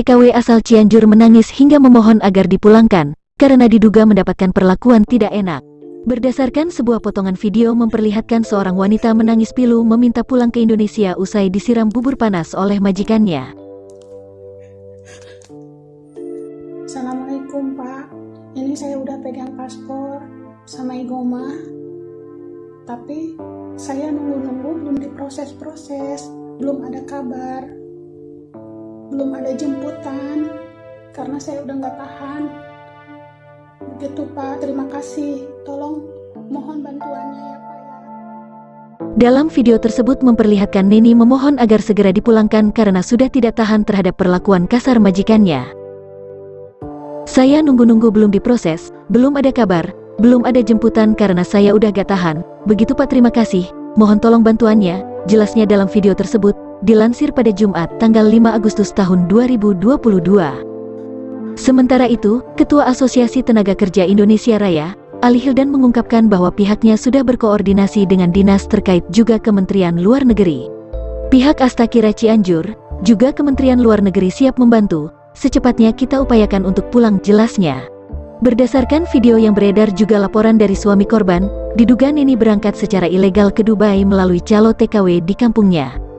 TKW asal Cianjur menangis hingga memohon agar dipulangkan, karena diduga mendapatkan perlakuan tidak enak. Berdasarkan sebuah potongan video memperlihatkan seorang wanita menangis pilu meminta pulang ke Indonesia usai disiram bubur panas oleh majikannya. Assalamualaikum Pak, ini saya udah pegang paspor sama igoma, tapi saya nunggu-nunggu belum diproses-proses, belum ada kabar, belum ada jemputan, karena saya udah nggak tahan. Begitu Pak, terima kasih, tolong mohon bantuannya ya Pak ya. Dalam video tersebut memperlihatkan Neni memohon agar segera dipulangkan karena sudah tidak tahan terhadap perlakuan kasar majikannya. Saya nunggu-nunggu belum diproses, belum ada kabar, belum ada jemputan karena saya udah gak tahan. Begitu Pak terima kasih, mohon tolong bantuannya, jelasnya dalam video tersebut, dilansir pada Jumat tanggal 5 Agustus tahun 2022. Sementara itu, Ketua Asosiasi Tenaga Kerja Indonesia Raya, Ali Hildan mengungkapkan bahwa pihaknya sudah berkoordinasi dengan dinas terkait juga Kementerian Luar Negeri. Pihak Astakira Cianjur, juga Kementerian Luar Negeri siap membantu, secepatnya kita upayakan untuk pulang jelasnya. Berdasarkan video yang beredar juga laporan dari suami korban, diduga Neni berangkat secara ilegal ke Dubai melalui calo TKW di kampungnya.